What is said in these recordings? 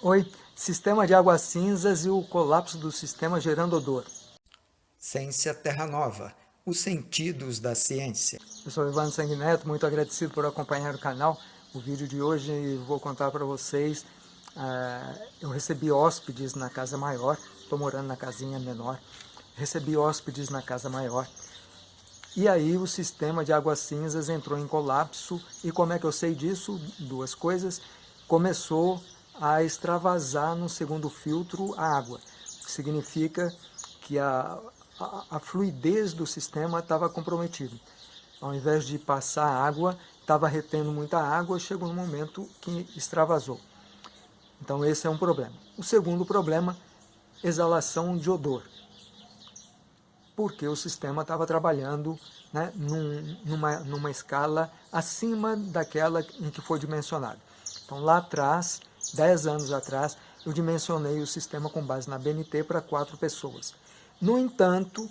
Oi, sistema de águas cinzas e o colapso do sistema gerando odor. Ciência Terra Nova, os sentidos da ciência. Eu sou Ivan Sanguineto, muito agradecido por acompanhar o canal. O vídeo de hoje vou contar para vocês, uh, eu recebi hóspedes na casa maior, estou morando na casinha menor, recebi hóspedes na casa maior, e aí o sistema de águas cinzas entrou em colapso, e como é que eu sei disso? Duas coisas, começou a extravasar no segundo filtro a água, o que significa que a, a, a fluidez do sistema estava comprometida. Ao invés de passar água, estava retendo muita água, chegou um momento que extravasou. Então esse é um problema. O segundo problema, exalação de odor. Porque o sistema estava trabalhando né, num, numa, numa escala acima daquela em que foi dimensionado. Então lá atrás, 10 anos atrás, eu dimensionei o sistema com base na BNT para quatro pessoas. No entanto,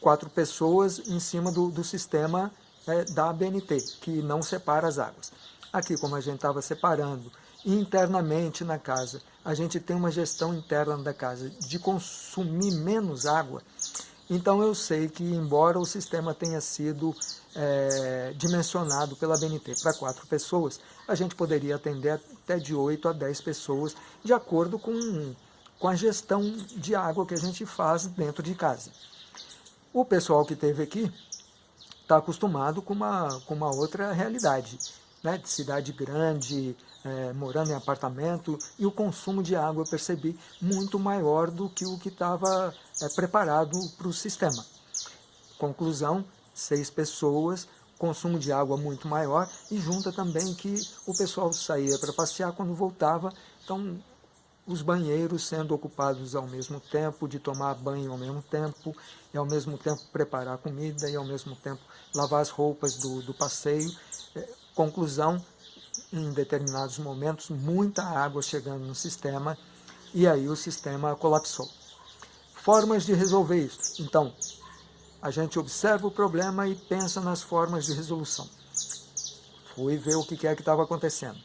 quatro pessoas em cima do, do sistema é, da BNT, que não separa as águas. Aqui, como a gente estava separando internamente na casa, a gente tem uma gestão interna da casa de consumir menos água, então eu sei que, embora o sistema tenha sido é, dimensionado pela BNT para quatro pessoas, a gente poderia atender até de 8 a 10 pessoas, de acordo com, com a gestão de água que a gente faz dentro de casa. O pessoal que esteve aqui está acostumado com uma, com uma outra realidade, né? de cidade grande, é, morando em apartamento, e o consumo de água eu percebi muito maior do que o que estava é, preparado para o sistema. Conclusão, seis pessoas, consumo de água muito maior e junta também que o pessoal saía para passear quando voltava, então os banheiros sendo ocupados ao mesmo tempo, de tomar banho ao mesmo tempo, e ao mesmo tempo preparar comida, e ao mesmo tempo lavar as roupas do, do passeio. É, conclusão, em determinados momentos, muita água chegando no sistema, e aí o sistema colapsou. Formas de resolver isso. Então, a gente observa o problema e pensa nas formas de resolução. Fui ver o que é que estava acontecendo.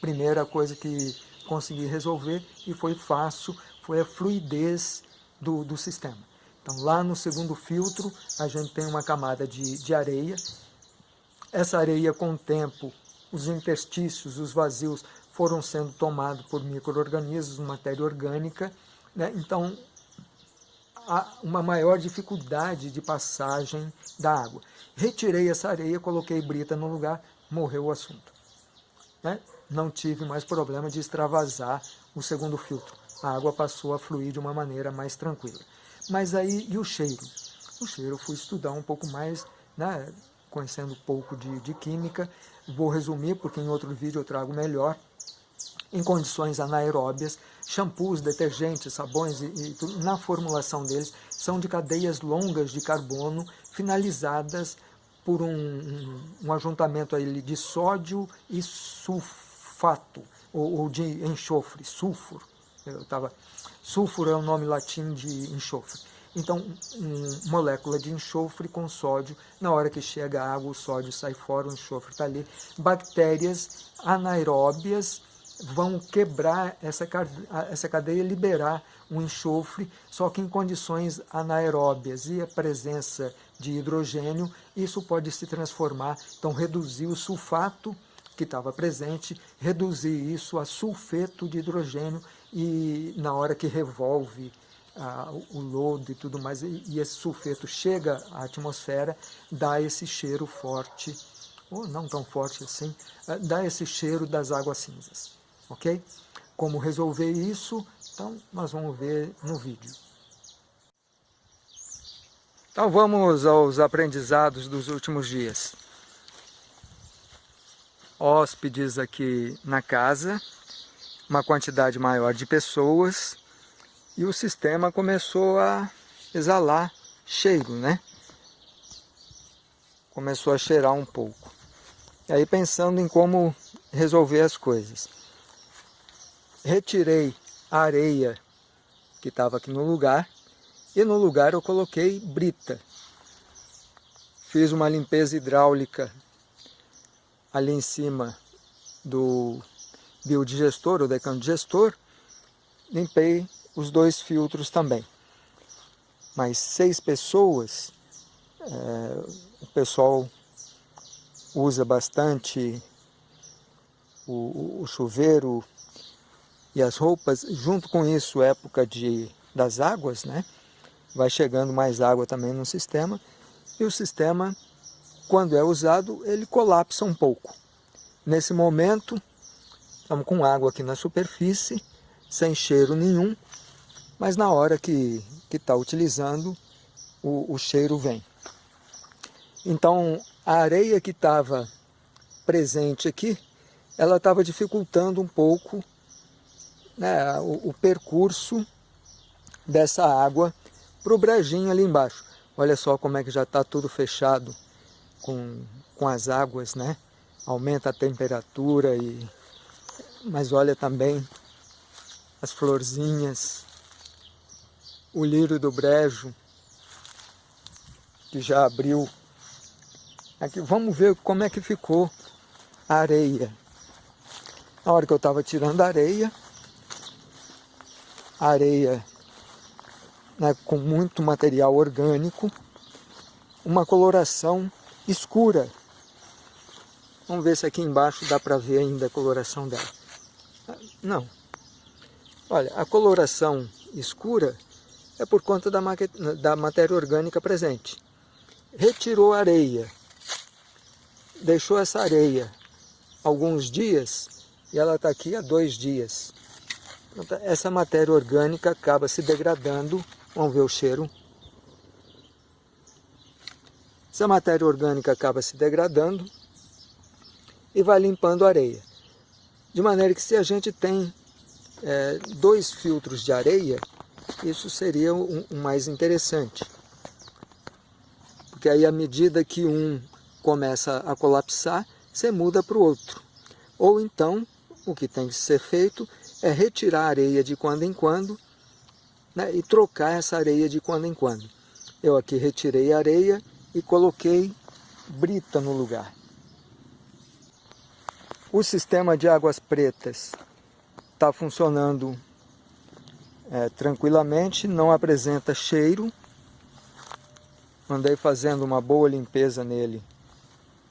Primeira coisa que consegui resolver, e foi fácil, foi a fluidez do, do sistema. Então, lá no segundo filtro, a gente tem uma camada de, de areia. Essa areia, com o tempo, os interstícios, os vazios, foram sendo tomados por micro-organismos, matéria orgânica. Né? Então, há uma maior dificuldade de passagem da água. Retirei essa areia, coloquei brita no lugar, morreu o assunto. Né? Não tive mais problema de extravasar o segundo filtro. A água passou a fluir de uma maneira mais tranquila. Mas aí, e o cheiro? O cheiro eu fui estudar um pouco mais, né, conhecendo pouco de, de química. Vou resumir, porque em outro vídeo eu trago melhor. Em condições anaeróbias, shampoos, detergentes, sabões e, e na formulação deles são de cadeias longas de carbono finalizadas por um, um, um ajuntamento aí de sódio e sulfato, ou, ou de enxofre, sulfuro. Eu tava, sulfuro é o nome latim de enxofre. Então, um, molécula de enxofre com sódio, na hora que chega a água, o sódio sai fora, o enxofre está ali. Bactérias anaeróbias vão quebrar essa, essa cadeia, liberar um enxofre, só que em condições anaeróbias e a presença de hidrogênio, isso pode se transformar, então reduzir o sulfato que estava presente, reduzir isso a sulfeto de hidrogênio e na hora que revolve o lodo e tudo mais, e, e esse sulfeto chega à atmosfera, dá esse cheiro forte, ou não tão forte assim, ah, dá esse cheiro das águas cinzas ok? Como resolver isso, então nós vamos ver no vídeo. Então vamos aos aprendizados dos últimos dias. Hóspedes aqui na casa, uma quantidade maior de pessoas e o sistema começou a exalar cheiro, né? Começou a cheirar um pouco. E aí pensando em como resolver as coisas retirei a areia que estava aqui no lugar e no lugar eu coloquei brita. Fiz uma limpeza hidráulica ali em cima do, biodigestor ou decano digestor, limpei os dois filtros também. Mas seis pessoas, é, o pessoal usa bastante o, o, chuveiro e as roupas, junto com isso época de, das águas, né? vai chegando mais água também no sistema, e o sistema, quando é usado, ele colapsa um pouco. Nesse momento, estamos com água aqui na superfície, sem cheiro nenhum, mas na hora que está utilizando, o, o cheiro vem. Então, a areia que estava presente aqui, ela estava dificultando um pouco né, o, o percurso dessa água para o brejinho ali embaixo. Olha só como é que já está tudo fechado com, com as águas, né? Aumenta a temperatura, e mas olha também as florzinhas, o lírio do brejo, que já abriu. Aqui, vamos ver como é que ficou a areia. Na hora que eu estava tirando a areia, a areia né, com muito material orgânico, uma coloração escura. Vamos ver se aqui embaixo dá para ver ainda a coloração dela. Não. Olha, a coloração escura é por conta da, da matéria orgânica presente. Retirou a areia, deixou essa areia alguns dias e ela está aqui há dois dias. Essa matéria orgânica acaba se degradando Vamos ver o cheiro. Essa matéria orgânica acaba se degradando e vai limpando a areia. De maneira que se a gente tem é, dois filtros de areia, isso seria o mais interessante. Porque aí à medida que um começa a colapsar, você muda para o outro. Ou então, o que tem que ser feito é retirar a areia de quando em quando né, e trocar essa areia de quando em quando. Eu aqui retirei a areia e coloquei brita no lugar. O sistema de águas pretas está funcionando é, tranquilamente, não apresenta cheiro. Andei fazendo uma boa limpeza nele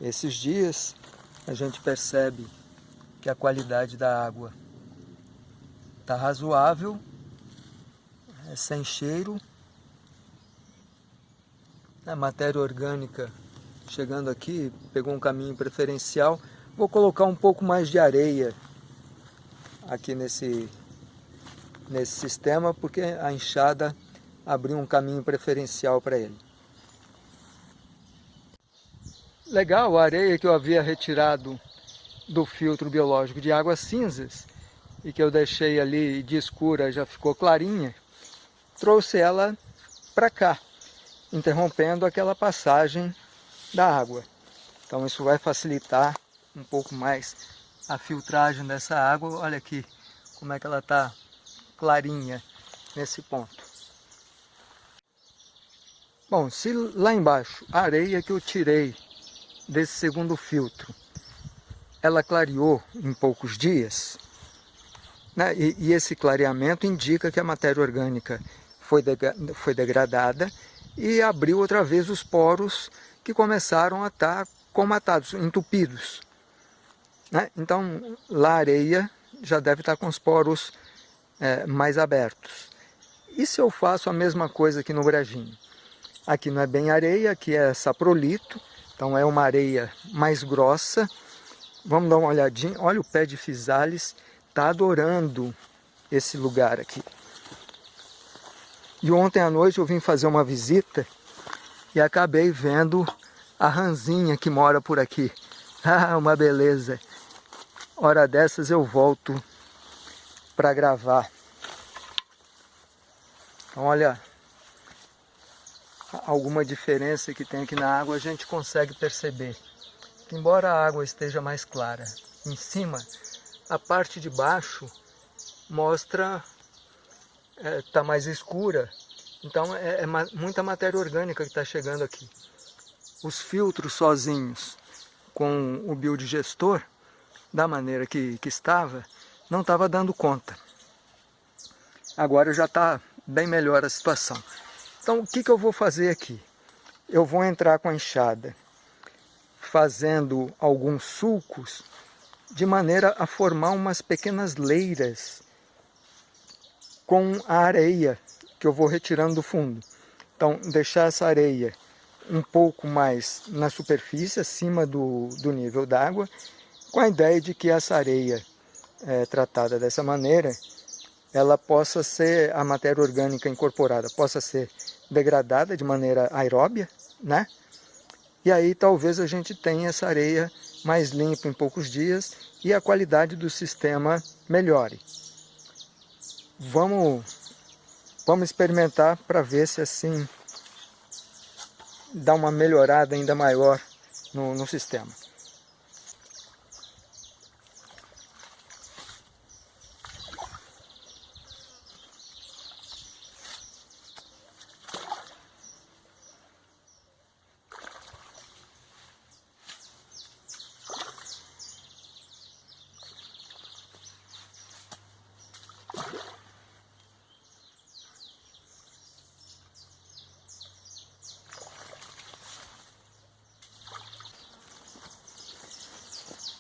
esses dias. A gente percebe que a qualidade da água está razoável é sem cheiro. A matéria orgânica chegando aqui, pegou um caminho preferencial. Vou colocar um pouco mais de areia aqui nesse, nesse sistema, porque a enxada abriu um caminho preferencial para ele. Legal, a areia que eu havia retirado do filtro biológico de águas cinzas e que eu deixei ali de escura já ficou clarinha trouxe ela para cá, interrompendo aquela passagem da água. Então isso vai facilitar um pouco mais a filtragem dessa água. Olha aqui como é que ela está clarinha nesse ponto. Bom, se lá embaixo a areia que eu tirei desse segundo filtro, ela clareou em poucos dias, né? e, e esse clareamento indica que a matéria orgânica foi, de, foi degradada e abriu outra vez os poros que começaram a estar comatados, entupidos. Né? Então, lá a areia já deve estar com os poros é, mais abertos. E se eu faço a mesma coisa aqui no brejinho? Aqui não é bem areia, aqui é saprolito, então é uma areia mais grossa. Vamos dar uma olhadinha, olha o pé de fisales, está adorando esse lugar aqui. E ontem à noite eu vim fazer uma visita e acabei vendo a ranzinha que mora por aqui. Ah, uma beleza. Hora dessas eu volto para gravar. Então, olha, alguma diferença que tem aqui na água a gente consegue perceber. Embora a água esteja mais clara em cima, a parte de baixo mostra está é, tá mais escura, então é, é muita matéria orgânica que está chegando aqui. Os filtros sozinhos com o biodigestor da maneira que, que estava, não estava dando conta. Agora já está bem melhor a situação. Então o que, que eu vou fazer aqui? Eu vou entrar com a enxada fazendo alguns sulcos de maneira a formar umas pequenas leiras com a areia que eu vou retirando do fundo. Então, deixar essa areia um pouco mais na superfície, acima do, do nível d'água, com a ideia de que essa areia é, tratada dessa maneira, ela possa ser, a matéria orgânica incorporada, possa ser degradada de maneira aeróbia, né? E aí talvez a gente tenha essa areia mais limpa em poucos dias e a qualidade do sistema melhore. Vamos, vamos experimentar para ver se assim dá uma melhorada ainda maior no, no sistema.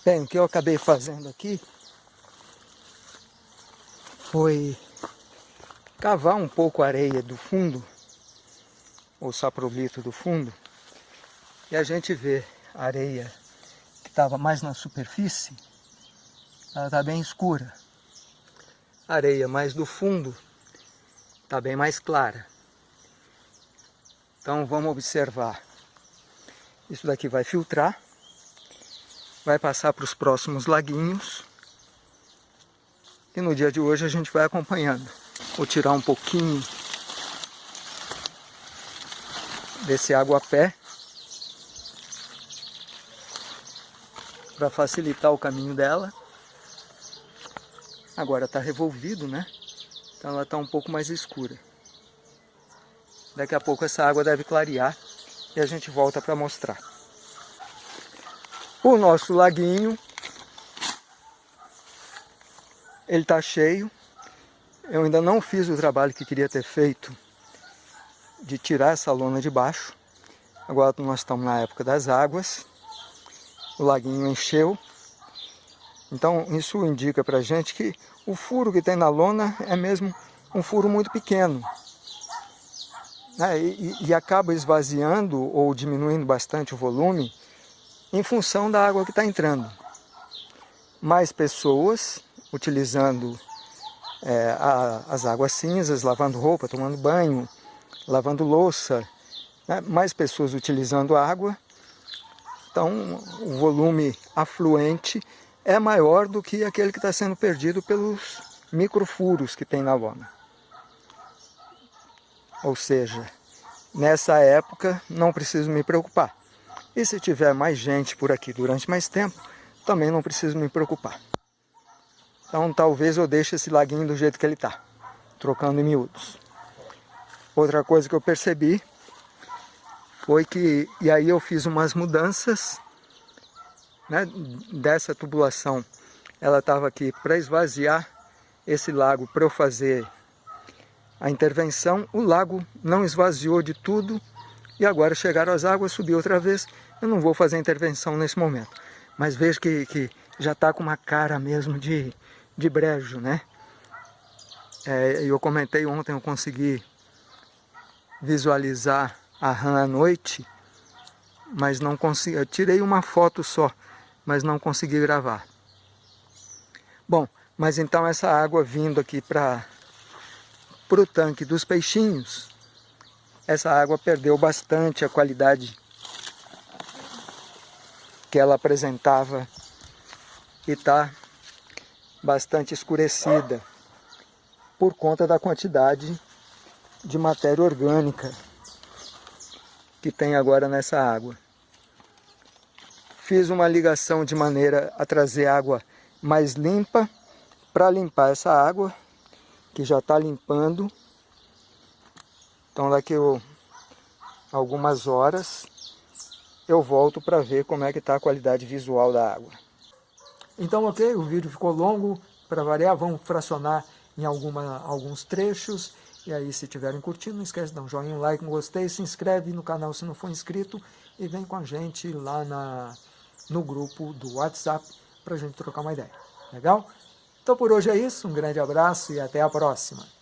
Bem, o que eu acabei fazendo aqui foi cavar um pouco a areia do fundo, o saprolito do fundo, e a gente vê a areia que estava mais na superfície, ela está bem escura. A areia mais do fundo está bem mais clara. Então vamos observar. Isso daqui vai filtrar vai passar para os próximos laguinhos. E no dia de hoje a gente vai acompanhando. Vou tirar um pouquinho desse água-pé para facilitar o caminho dela. Agora está revolvido, né? Então ela está um pouco mais escura. Daqui a pouco essa água deve clarear e a gente volta para mostrar o nosso laguinho. Ele está cheio. Eu ainda não fiz o trabalho que queria ter feito de tirar essa lona de baixo. Agora nós estamos na época das águas. O laguinho encheu. Então isso indica para gente que o furo que tem na lona é mesmo um furo muito pequeno. Né? E, e acaba esvaziando ou diminuindo bastante o volume em função da água que está entrando. Mais pessoas utilizando é, a, as águas cinzas, lavando roupa, tomando banho, lavando louça, né? mais pessoas utilizando água, então o volume afluente é maior do que aquele que está sendo perdido pelos microfuros que tem na lona. Ou seja, nessa época não preciso me preocupar. E se tiver mais gente por aqui durante mais tempo, também não preciso me preocupar. Então talvez eu deixe esse laguinho do jeito que ele está, trocando em miúdos. Outra coisa que eu percebi foi que, e aí eu fiz umas mudanças né, dessa tubulação. Ela estava aqui para esvaziar esse lago para eu fazer a intervenção. O lago não esvaziou de tudo e agora chegaram as águas, subiu outra vez eu não vou fazer intervenção nesse momento, mas vejo que, que já está com uma cara mesmo de, de brejo, né? É, eu comentei ontem, eu consegui visualizar a rã à noite, mas não consegui, eu tirei uma foto só, mas não consegui gravar. Bom, mas então essa água vindo aqui para o tanque dos peixinhos, essa água perdeu bastante a qualidade que ela apresentava e está bastante escurecida por conta da quantidade de matéria orgânica que tem agora nessa água. Fiz uma ligação de maneira a trazer água mais limpa para limpar essa água que já está limpando. Então daqui a algumas horas eu volto para ver como é que está a qualidade visual da água. Então, ok, o vídeo ficou longo, para variar, vamos fracionar em alguma, alguns trechos. E aí, se estiverem curtindo, não esquece de dar um joinha, um like, um gostei, se inscreve no canal se não for inscrito e vem com a gente lá na, no grupo do WhatsApp para a gente trocar uma ideia. Legal? Então por hoje é isso, um grande abraço e até a próxima.